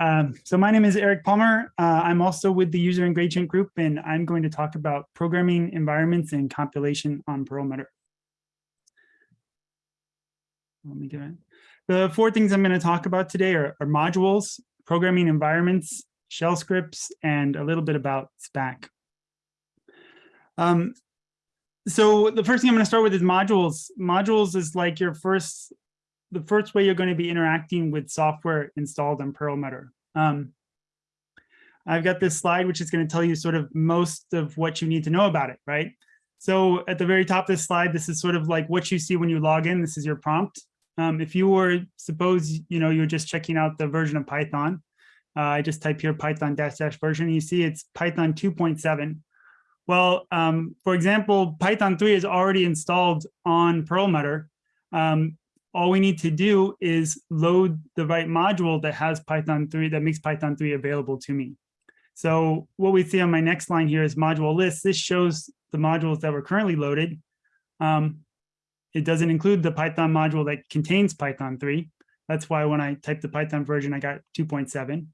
Um, so my name is Eric Palmer. Uh, I'm also with the user engagement group, and I'm going to talk about programming environments and compilation on Perlmutter. Let me get it. The four things I'm going to talk about today are, are modules, programming environments, shell scripts, and a little bit about Spack. Um, so the first thing I'm going to start with is modules. Modules is like your first the first way you're going to be interacting with software installed on Perlmutter. Um, I've got this slide, which is going to tell you sort of most of what you need to know about it, right? So at the very top of this slide, this is sort of like what you see when you log in. This is your prompt. Um, if you were, suppose, you know, you're just checking out the version of Python. Uh, I just type here Python dash dash version. You see it's Python 2.7. Well, um, for example, Python 3 is already installed on Perlmutter. Um, all we need to do is load the right module that has Python 3, that makes Python 3 available to me. So what we see on my next line here is module list. This shows the modules that were currently loaded. Um, it doesn't include the Python module that contains Python 3. That's why when I typed the Python version, I got 2.7.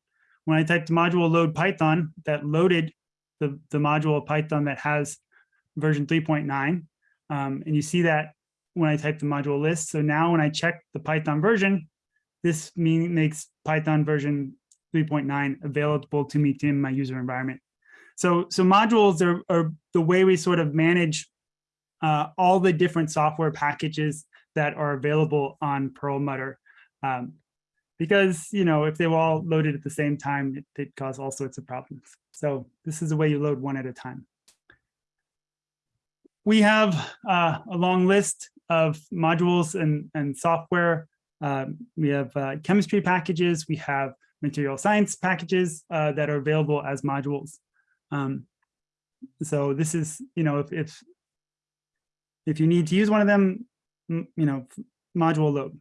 When I typed module load Python, that loaded the, the module of Python that has version 3.9. Um, and you see that when I type the module list. So now when I check the Python version, this mean, makes Python version 3.9 available to me in my user environment. So, so modules are, are the way we sort of manage uh, all the different software packages that are available on Perlmutter. Um, because, you know, if they were all loaded at the same time, it, it cause all sorts of problems. So this is the way you load one at a time. We have uh, a long list of modules and, and software. Um, we have uh, chemistry packages, we have material science packages uh, that are available as modules. Um, so this is, you know, if, if, if you need to use one of them, you know, module load.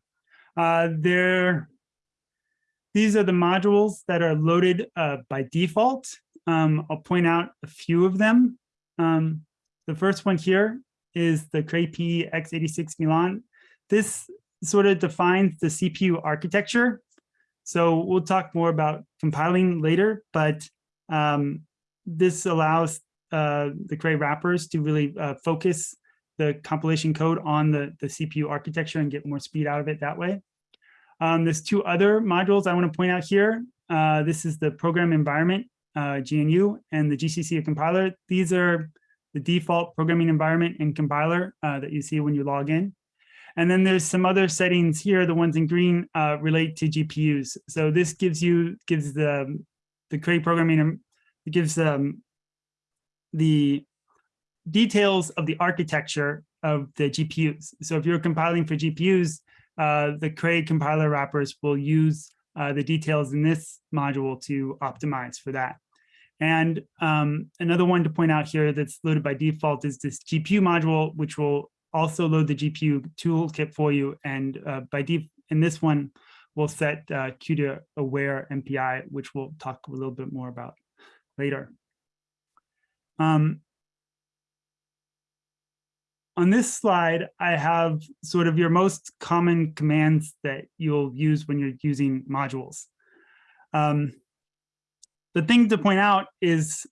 Uh, there, these are the modules that are loaded uh, by default. Um, I'll point out a few of them. Um, the first one here is the Cray P x86 Milan. This sort of defines the CPU architecture. So we'll talk more about compiling later, but um, this allows uh, the Cray wrappers to really uh, focus the compilation code on the, the CPU architecture and get more speed out of it that way. Um, there's two other modules I want to point out here. Uh, this is the program environment, uh, GNU, and the GCC compiler. These are the default programming environment and compiler uh, that you see when you log in. And then there's some other settings here, the ones in green uh, relate to GPUs. So this gives you, gives the, the Cray programming, it gives um, the details of the architecture of the GPUs. So if you're compiling for GPUs, uh, the Cray compiler wrappers will use uh, the details in this module to optimize for that. And um, another one to point out here that's loaded by default is this GPU module, which will also load the GPU toolkit for you. And uh, by default, in this one, we'll set uh, CUDA aware MPI, which we'll talk a little bit more about later. Um, on this slide, I have sort of your most common commands that you'll use when you're using modules. Um, the thing to point out is,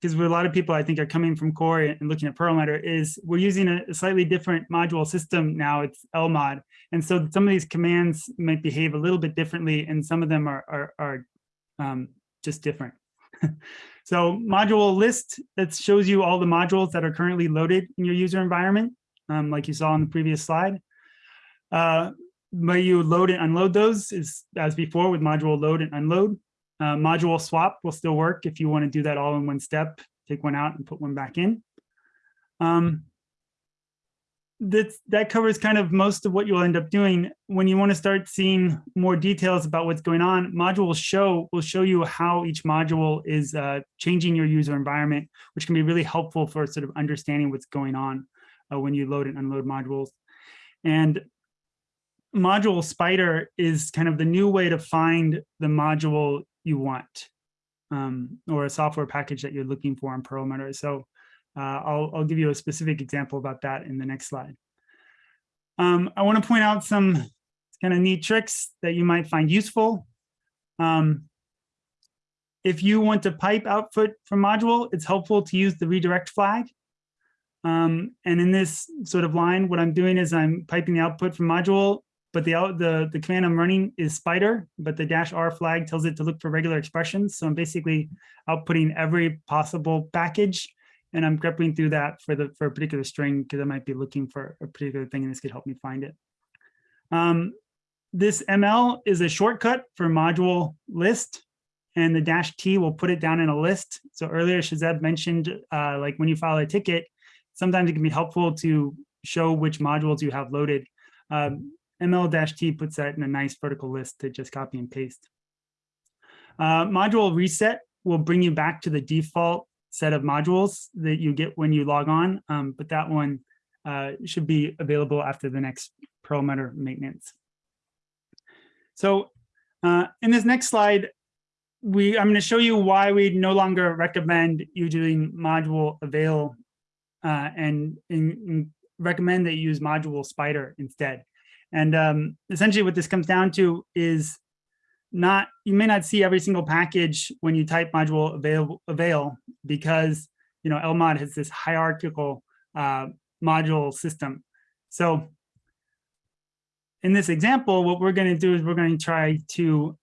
because a lot of people I think are coming from Cori and looking at Perlmutter, is we're using a slightly different module system now, it's LMOD. And so some of these commands might behave a little bit differently and some of them are, are, are um, just different. so module list, that shows you all the modules that are currently loaded in your user environment, um, like you saw on the previous slide. Uh, but you load and unload those is as before with module load and unload. Uh, module swap will still work if you want to do that all in one step, take one out and put one back in. Um, that, that covers kind of most of what you'll end up doing. When you want to start seeing more details about what's going on, module show will show you how each module is uh, changing your user environment, which can be really helpful for sort of understanding what's going on uh, when you load and unload modules. And module spider is kind of the new way to find the module you want um, or a software package that you're looking for in Perlmutter. So uh, I'll, I'll give you a specific example about that in the next slide. Um, I want to point out some kind of neat tricks that you might find useful. Um, if you want to pipe output from module, it's helpful to use the redirect flag. Um, and in this sort of line, what I'm doing is I'm piping the output from module, but the, the, the command I'm running is spider, but the dash R flag tells it to look for regular expressions. So I'm basically outputting every possible package and I'm grepping through that for the for a particular string because I might be looking for a particular thing and this could help me find it. Um, this ML is a shortcut for module list and the dash T will put it down in a list. So earlier Shahzeb mentioned uh, like when you file a ticket, sometimes it can be helpful to show which modules you have loaded. Um, ML-T puts that in a nice vertical list to just copy and paste. Uh, module reset will bring you back to the default set of modules that you get when you log on, um, but that one uh, should be available after the next Perlmutter maintenance. So uh, in this next slide, we I'm going to show you why we no longer recommend you doing module avail uh, and in recommend that you use module spider instead. And um, essentially what this comes down to is not, you may not see every single package when you type module avail, avail because, you know, LMOD has this hierarchical uh, module system. So in this example, what we're going to do is we're going to try to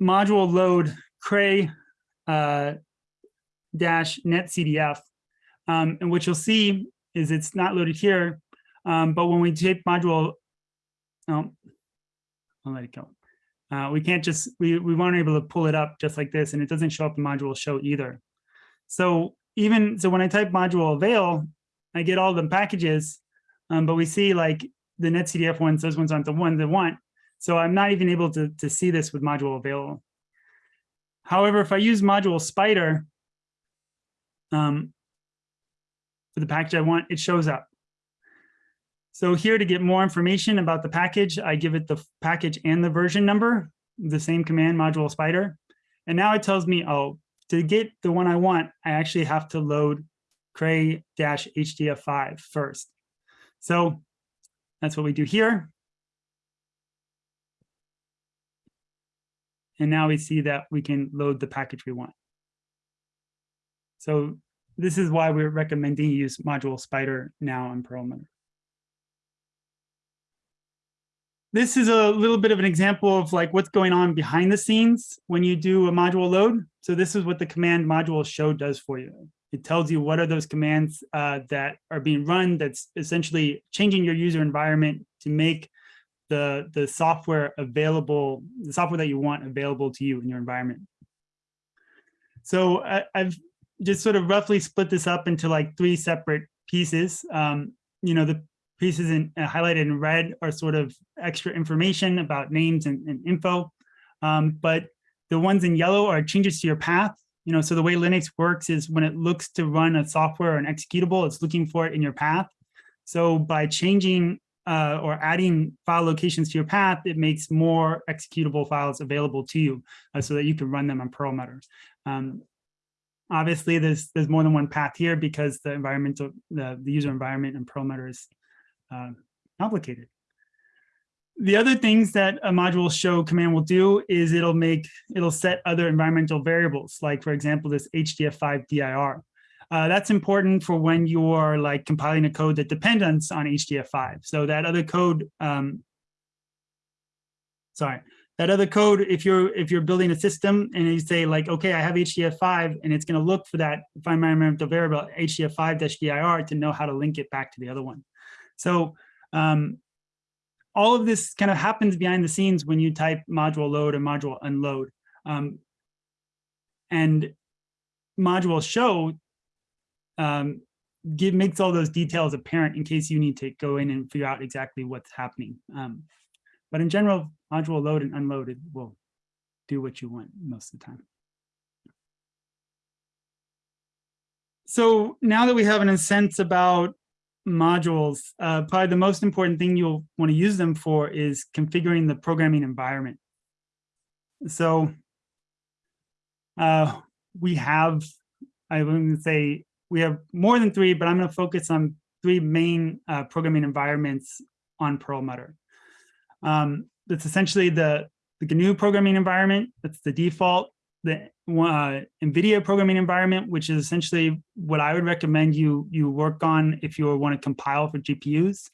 module load cray uh, dash netcdf. Um, and what you'll see is it's not loaded here, um, but when we take module, oh, I'll let it go. Uh, we can't just, we, we weren't able to pull it up just like this and it doesn't show up in module show either. So even, so when I type module avail, I get all the packages, um, but we see like the netcdf ones, those ones aren't the one they want. So I'm not even able to, to see this with module avail. However, if I use module spider um, for the package I want, it shows up. So here to get more information about the package, I give it the package and the version number, the same command module spider. And now it tells me, oh, to get the one I want, I actually have to load cray-hdf5 first. So that's what we do here. And now we see that we can load the package we want. So this is why we're recommending use module spider now in Perlmutter. This is a little bit of an example of like what's going on behind the scenes when you do a module load. So this is what the command module show does for you. It tells you what are those commands uh, that are being run that's essentially changing your user environment to make the, the software available, the software that you want available to you in your environment. So I, have just sort of roughly split this up into like three separate pieces. Um, you know, the pieces in, uh, highlighted in red are sort of extra information about names and, and info. Um, but the ones in yellow are changes to your path. You know, so the way Linux works is when it looks to run a software or an executable, it's looking for it in your path. So by changing uh, or adding file locations to your path, it makes more executable files available to you uh, so that you can run them on Perlmutter. Um, obviously, there's there's more than one path here because the environmental the, the user environment in Perlmutter is uh, complicated. The other things that a module show command will do is it'll make, it'll set other environmental variables, like for example, this HDF5 DIR. Uh, that's important for when you're like compiling a code that depends on HDF5. So that other code, um, sorry, that other code, if you're if you're building a system and you say like, okay, I have HDF5 and it's going to look for that find my environmental variable HDF5-dir to know how to link it back to the other one. So um, all of this kind of happens behind the scenes when you type module load or module unload. Um, and module show um, give, makes all those details apparent in case you need to go in and figure out exactly what's happening. Um, but in general, module load and unloaded will do what you want most of the time. So now that we have an sense about modules, uh, probably the most important thing you'll want to use them for is configuring the programming environment. So uh, we have, I wouldn't say we have more than three, but I'm going to focus on three main uh, programming environments on Perlmutter. Um, it's essentially the the GNU programming environment, that's the default, the uh, NVIDIA programming environment, which is essentially what I would recommend you, you work on if you want to compile for GPUs,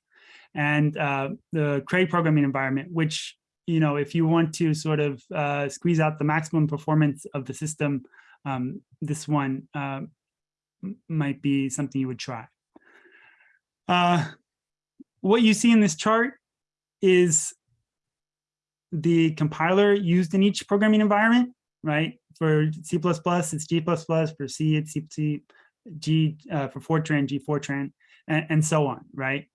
and uh, the Cray programming environment, which, you know, if you want to sort of uh, squeeze out the maximum performance of the system, um, this one uh, might be something you would try. Uh, what you see in this chart is the compiler used in each programming environment, right? For C++, it's G++, for C, it's C, C G, uh, for Fortran, G Fortran, and, and so on, right?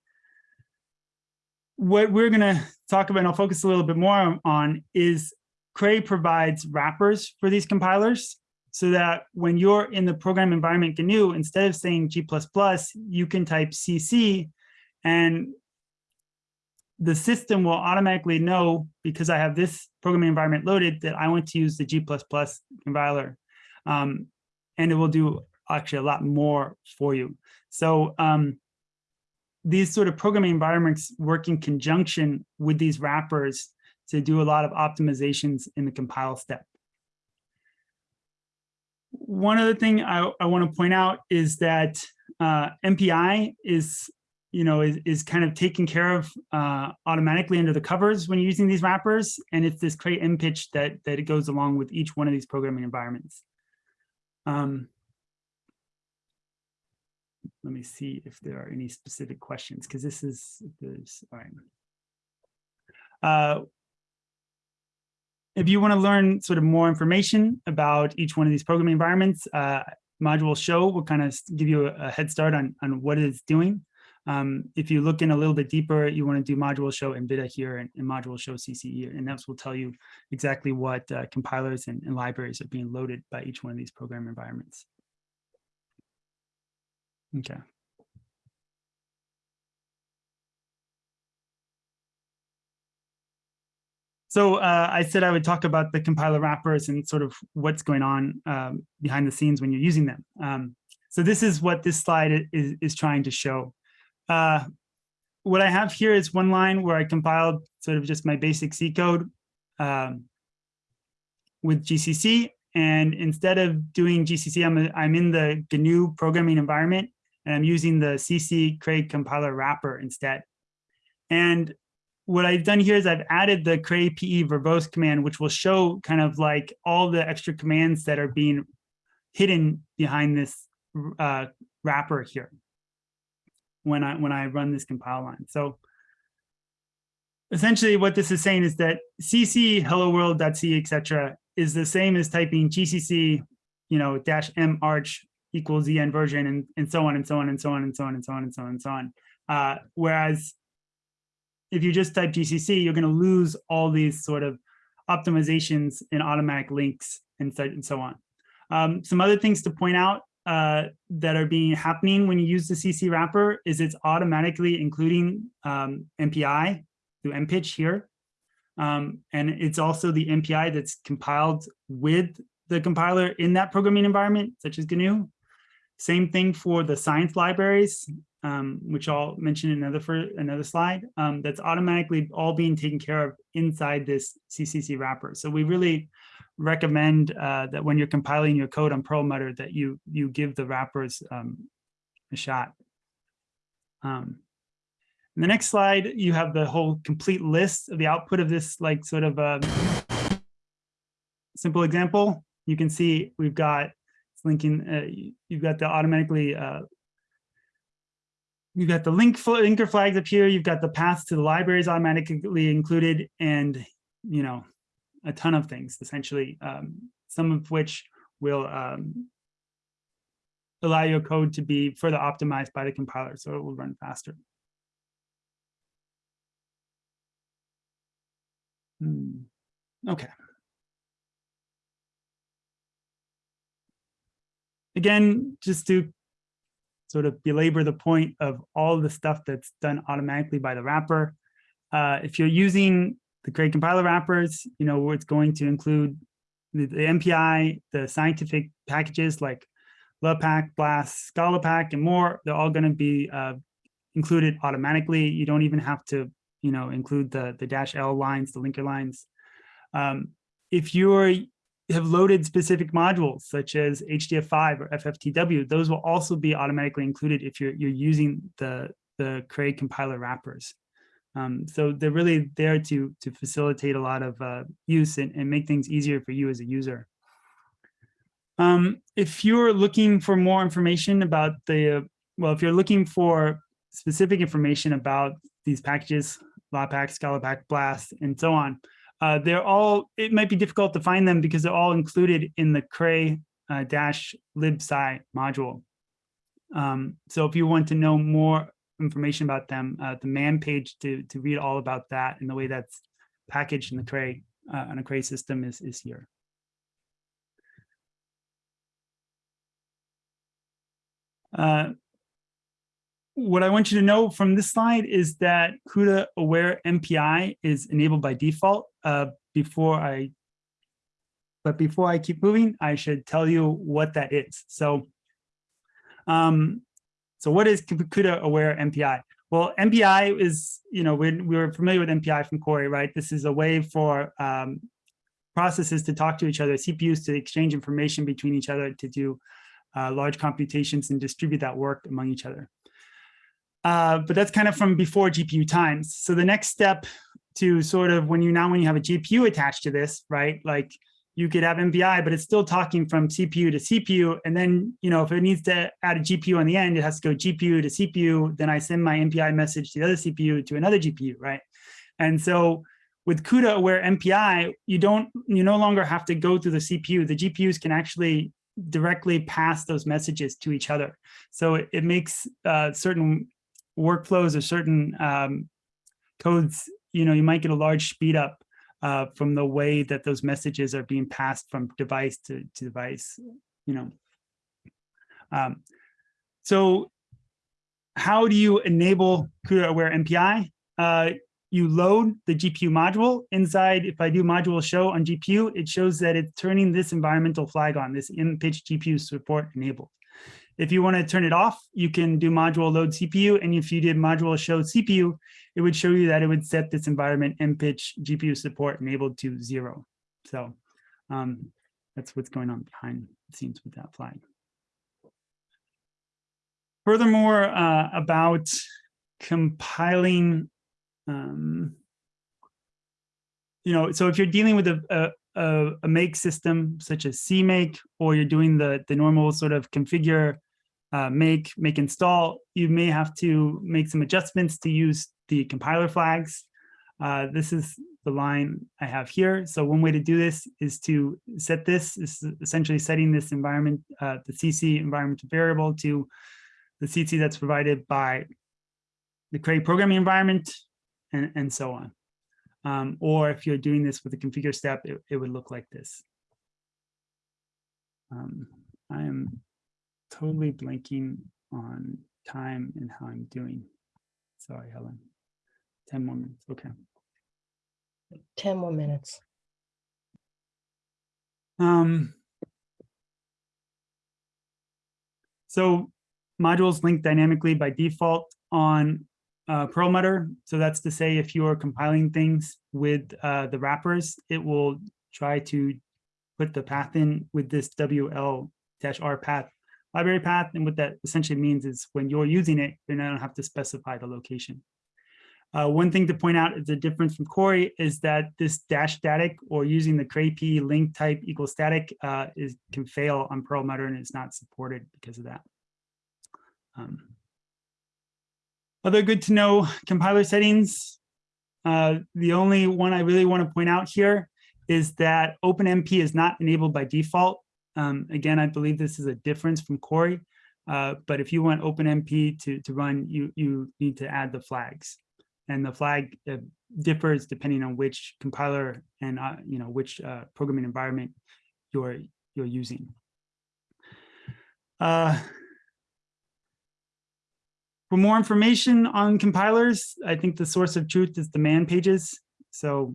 What we're gonna talk about, and I'll focus a little bit more on, is Cray provides wrappers for these compilers so that when you're in the program environment GNU, instead of saying G++, you can type CC and the system will automatically know because I have this programming environment loaded that I want to use the G++ compiler. Um, and it will do actually a lot more for you. So um, these sort of programming environments work in conjunction with these wrappers to do a lot of optimizations in the compile step. One other thing I, I want to point out is that uh, MPI is you know, is, is kind of taken care of uh, automatically under the covers when you're using these wrappers. And it's this cray-mpich that, that it goes along with each one of these programming environments. Um, let me see if there are any specific questions, because this is, this, all right. Uh, if you want to learn sort of more information about each one of these programming environments, uh, module show will kind of give you a, a head start on, on what it's doing. Um, if you look in a little bit deeper, you want to do module show NVIDIA here and, and module show CCE, and that will tell you exactly what uh, compilers and, and libraries are being loaded by each one of these program environments. Okay. So uh, I said I would talk about the compiler wrappers and sort of what's going on um, behind the scenes when you're using them. Um, so this is what this slide is, is trying to show. Uh, what I have here is one line where I compiled sort of just my basic C code um, with GCC. And instead of doing GCC, I'm, I'm in the GNU programming environment and I'm using the CC Cray compiler wrapper instead. And what I've done here is I've added the Cray PE verbose command, which will show kind of like all the extra commands that are being hidden behind this uh, wrapper here when I when I run this compile line. So essentially what this is saying is that cc hello world.c etc is the same as typing gcc you know dash m arch equals en version and and so on and so on and so on and so on and so on and so on and so on uh, whereas if you just type gcc you're going to lose all these sort of optimizations and automatic links and so, and so on um, some other things to point out uh, that are being happening when you use the CC wrapper is it's automatically including um, MPI through MPICH here. Um, and it's also the MPI that's compiled with the compiler in that programming environment, such as GNU. Same thing for the science libraries, um, which I'll mention another for another slide. Um, that's automatically all being taken care of inside this CCC wrapper. So we really recommend uh, that when you're compiling your code on Perlmutter that you you give the wrappers um, a shot. Um, the next slide, you have the whole complete list of the output of this like sort of a um, simple example. You can see we've got linking, uh, you've got the automatically, uh, you've got the link linker flags up here, you've got the paths to the libraries automatically included, and you know, a ton of things, essentially, um, some of which will um, allow your code to be further optimized by the compiler, so it will run faster. Hmm. Okay. Again, just to sort of belabor the point of all the stuff that's done automatically by the wrapper. Uh, if you're using the Cray compiler wrappers, you know, it's going to include the, the MPI, the scientific packages like LAPACK, BLAS, ScaLAPACK, and more. They're all going to be uh, included automatically. You don't even have to, you know, include the, the dash L lines, the linker lines. Um, if you're have loaded specific modules such as HDF5 or FFTW, those will also be automatically included if you're, you're using the, the Cray compiler wrappers. Um, so they're really there to, to facilitate a lot of uh, use and, and make things easier for you as a user. Um, if you're looking for more information about the, uh, well, if you're looking for specific information about these packages, LAPACK, ScaLAPACK, BLAS, and so on, uh, they're all, it might be difficult to find them because they're all included in the cray uh, dash libsci module. Um, so if you want to know more information about them, uh, the man page to, to read all about that and the way that's packaged in the cray uh, on a cray system is, is here. Uh, what I want you to know from this slide is that CUDA aware MPI is enabled by default. Uh, before I, but before I keep moving, I should tell you what that is. So, um, so what is CUDA aware MPI? Well, MPI is, you know, we we're familiar with MPI from Cori, right? This is a way for um, processes to talk to each other, CPUs to exchange information between each other to do uh, large computations and distribute that work among each other. Uh, but that's kind of from before GPU times. So the next step to sort of when you now when you have a GPU attached to this, right? Like you could have MPI, but it's still talking from CPU to CPU. And then, you know, if it needs to add a GPU on the end, it has to go GPU to CPU. Then I send my MPI message to the other CPU to another GPU, right? And so with CUDA aware MPI, you don't, you no longer have to go through the CPU. The GPUs can actually directly pass those messages to each other. So it, it makes uh, certain workflows or certain um, codes, you know, you might get a large speed up uh, from the way that those messages are being passed from device to, to device, you know. Um, so how do you enable CUDA aware MPI? Uh, you load the GPU module inside. If I do module show on GPU, it shows that it's turning this environmental flag on, this MPICH GPU support enabled. If you want to turn it off, you can do module load CPU. And if you did module show CPU, it would show you that it would set this environment pitch GPU support enabled to zero. So um, that's what's going on behind the scenes with that flag. Furthermore, uh, about compiling, um, you know, so if you're dealing with a, a, a, make system such as CMake, or you're doing the, the normal sort of configure uh, make, make install, you may have to make some adjustments to use the compiler flags. Uh, this is the line I have here. So one way to do this is to set this, is essentially setting this environment, uh, the CC environment variable to the CC that's provided by the Cray programming environment and, and so on. Um, or if you're doing this with a configure step, it, it would look like this. Um, I am totally blanking on time and how I'm doing. Sorry, Helen. 10 more minutes. Okay. 10 more minutes. Um, so modules link dynamically by default on uh, Perlmutter. So that's to say, if you are compiling things with uh, the wrappers, it will try to put the path in with this WL-R path library path. And what that essentially means is when you're using it, you don't have to specify the location. Uh, one thing to point out is the difference from Cori is that this dash static or using the CrayP link type equals static uh, is can fail on Perlmutter and it's not supported because of that. Um, other good to know compiler settings. Uh, the only one I really want to point out here is that OpenMP is not enabled by default. Um, again, I believe this is a difference from Cori, uh, but if you want OpenMP to, to run, you, you need to add the flags. And the flag uh, differs depending on which compiler and uh, you know which uh, programming environment you're you're using. Uh, for more information on compilers, I think the source of truth is the man pages. So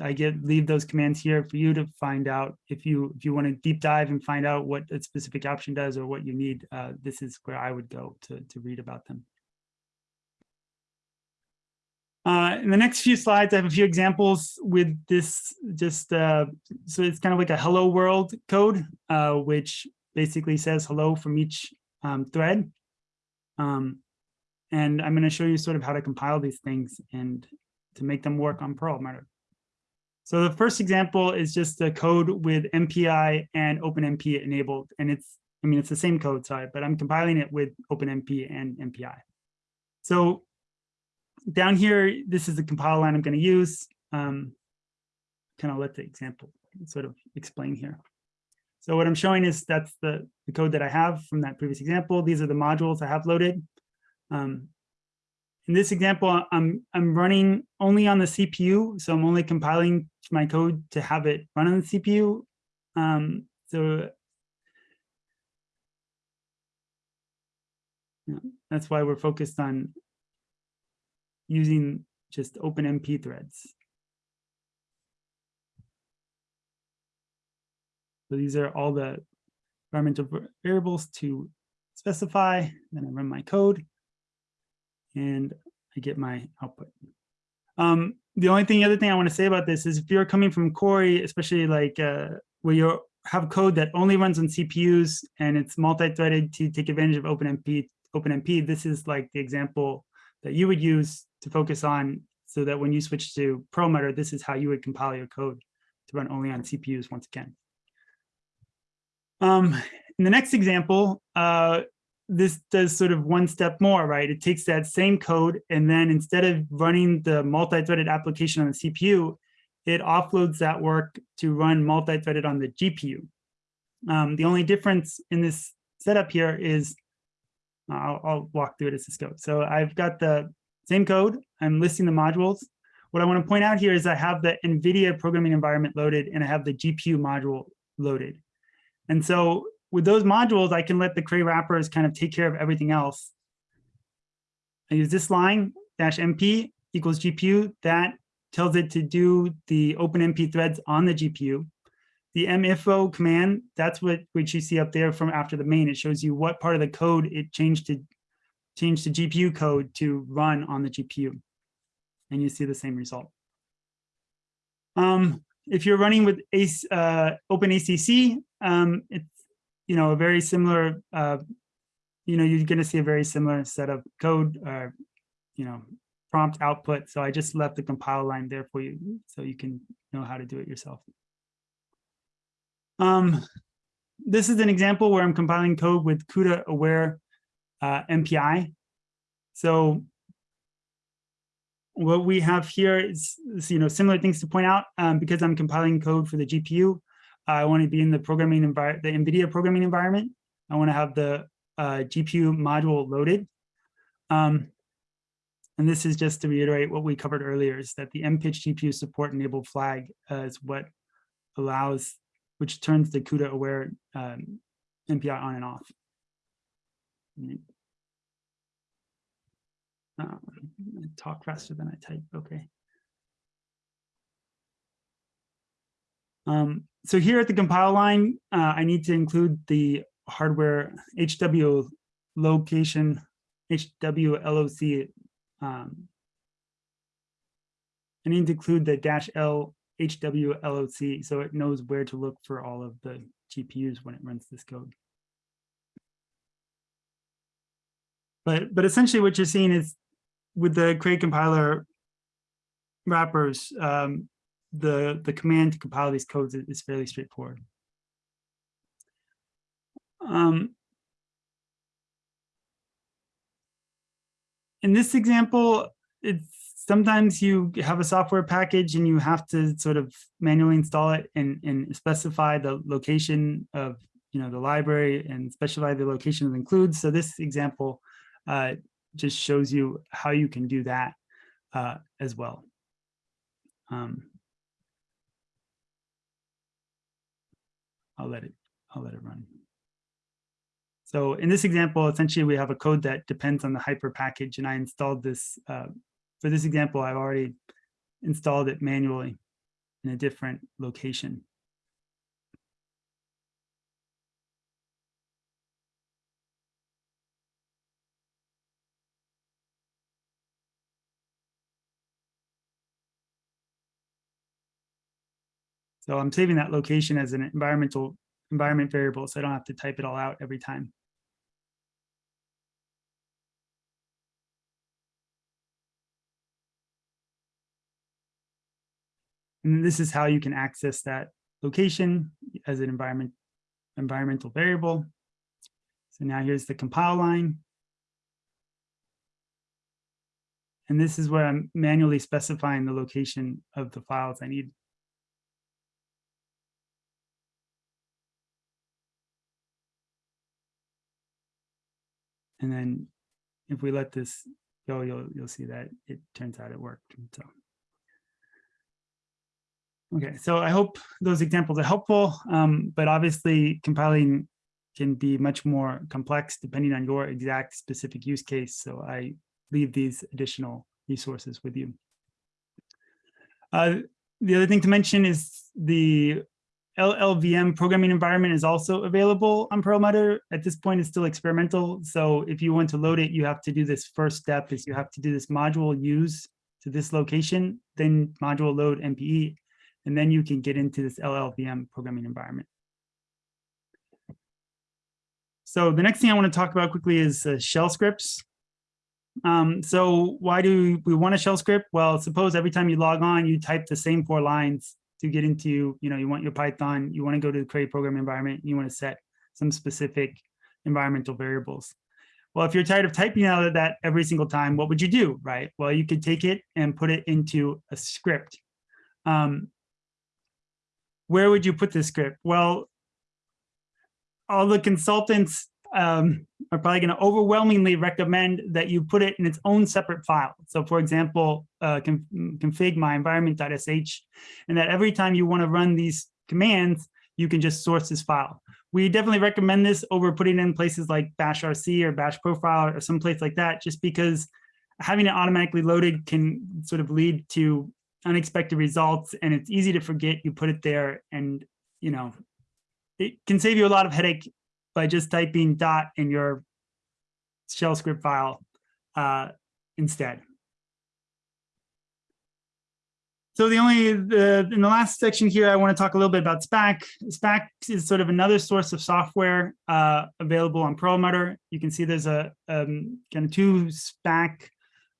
I get leave those commands here for you to find out if you if you want to deep dive and find out what a specific option does or what you need. Uh, this is where I would go to to read about them. Uh, in the next few slides, I have a few examples with this just, uh, so it's kind of like a hello world code, uh, which basically says hello from each um, thread. Um, and I'm going to show you sort of how to compile these things and to make them work on Perlmutter. So the first example is just a code with MPI and OpenMP enabled. And it's, I mean, it's the same code, sorry, but I'm compiling it with OpenMP and MPI. So down here, this is the compile line I'm going to use. Um, kind of let the example sort of explain here. So what I'm showing is that's the, the code that I have from that previous example. These are the modules I have loaded. Um, in this example, I'm, I'm running only on the CPU, so I'm only compiling my code to have it run on the CPU. Um, so yeah, that's why we're focused on using just OpenMP threads. So these are all the environmental variables to specify. Then I run my code and I get my output. Um, the only thing, the other thing I want to say about this is if you're coming from Cori, especially like uh, where you have code that only runs on CPUs and it's multi-threaded to take advantage of OpenMP, OpenMP, this is like the example that you would use to focus on so that when you switch to Perlmutter, this is how you would compile your code to run only on CPUs once again. Um, in the next example, uh, this does sort of one step more, right? It takes that same code and then instead of running the multi-threaded application on the CPU, it offloads that work to run multi-threaded on the GPU. Um, the only difference in this setup here is, I'll, I'll walk through it as this goes. So I've got the same code, I'm listing the modules. What I want to point out here is I have the NVIDIA programming environment loaded and I have the GPU module loaded. And so with those modules, I can let the Cray wrappers kind of take care of everything else. I use this line, dash MP equals GPU. That tells it to do the OpenMP threads on the GPU. The minfo command, that's what which you see up there from after the main. It shows you what part of the code it changed to change to GPU code to run on the GPU. And you see the same result. Um, if you're running with ACE, uh, OpenACC, um, it's you know, a very similar, uh, you know, you're going to see a very similar set of code, uh, you know, prompt output. So I just left the compile line there for you so you can know how to do it yourself. Um, this is an example where I'm compiling code with CUDA aware uh, MPI. So what we have here is, is, you know, similar things to point out um, because I'm compiling code for the GPU. I want to be in the programming environment, the NVIDIA programming environment. I want to have the uh, GPU module loaded. Um, and this is just to reiterate what we covered earlier is that the MPICH GPU support enabled flag uh, is what allows, which turns the CUDA aware um, MPI on and off. Uh, talk faster than I type, okay. Um, so here at the compile line, uh, I need to include the hardware HW location, HWLOC. Um, I need to include the dash L HWLOC so it knows where to look for all of the GPUs when it runs this code. But, but essentially what you're seeing is with the Cray compiler wrappers, um, the, the command to compile these codes is, fairly straightforward. Um, in this example, it's sometimes you have a software package and you have to sort of manually install it and, and specify the location of you know the library and specify the location it includes. So this example uh, just shows you how you can do that uh, as well. Um, I'll let it, I'll let it run. So in this example, essentially we have a code that depends on the hypre package and I installed this, uh, for this example, I've already installed it manually in a different location. So I'm saving that location as an environmental environment variable, so I don't have to type it all out every time. And this is how you can access that location as an environment, environmental variable. So now here's the compile line. And this is where I'm manually specifying the location of the files I need. And then if we let this go, you'll, you'll see that it turns out it worked. So. Okay, so I hope those examples are helpful, um, but obviously compiling can be much more complex depending on your exact specific use case. So I leave these additional resources with you. Uh, the other thing to mention is the LLVM programming environment is also available on Perlmutter. At this point, it's still experimental. So if you want to load it, you have to do this first step is you have to do this module use to this location, then module load MPE, and then you can get into this LLVM programming environment. So the next thing I want to talk about quickly is uh, shell scripts. Um, so why do we want a shell script? Well, suppose every time you log on, you type the same four lines to get into, you know, you want your Python, you want to go to the Cray program environment, you want to set some specific environmental variables. Well, if you're tired of typing out of that every single time, what would you do, right? Well, you could take it and put it into a script. Um, where would you put this script? Well, all the consultants um, are probably going to overwhelmingly recommend that you put it in its own separate file. So for example, uh, config my environment.sh, and that every time you want to run these commands, you can just source this file. We definitely recommend this over putting in places like bash RC or bash profile or someplace like that, just because having it automatically loaded can sort of lead to unexpected results and it's easy to forget you put it there and you know it can save you a lot of headache by just typing dot in your shell script file uh, instead. So the only, the, in the last section here, I want to talk a little bit about Spack. Spack is sort of another source of software uh, available on Perlmutter. You can see there's a um, kind of two Spack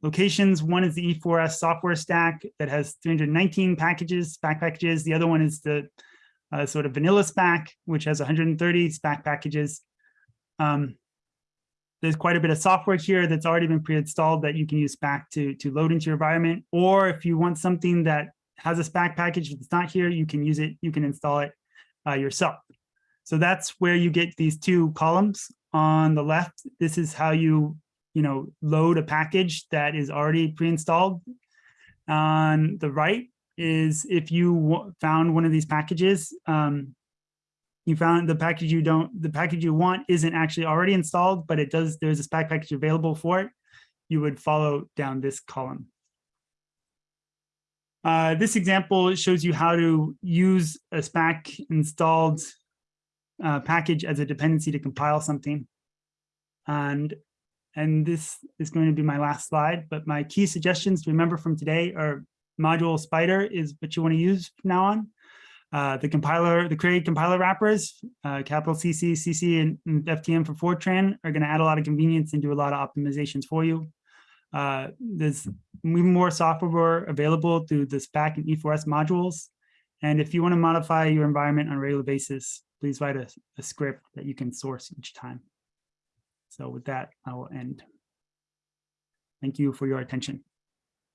locations. One is the E4S software stack that has 319 packages, Spack packages. The other one is the uh, sort of vanilla Spack, which has 130 Spack packages. Um, there's quite a bit of software here that's already been pre-installed that you can use Spack to, to load into your environment. Or if you want something that has a Spack package that's not here, you can use it, you can install it uh, yourself. So that's where you get these two columns on the left. This is how you, you know, load a package that is already pre-installed. On the right is if you found one of these packages, um, you found the package you don't, the package you want isn't actually already installed, but it does, there's a Spack package available for it, you would follow down this column. Uh, this example shows you how to use a Spack installed uh, package as a dependency to compile something. And, and this is going to be my last slide, but my key suggestions to remember from today are module spider is what you want to use from now on. Uh, the compiler, the Cray compiler wrappers, uh, capital CC, CC, and, and, ftn for Fortran are going to add a lot of convenience and do a lot of optimizations for you. Uh, there's more software available through the Spack and E4S modules. And if you want to modify your environment on a regular basis, please write a, a script that you can source each time. So with that, I will end. Thank you for your attention.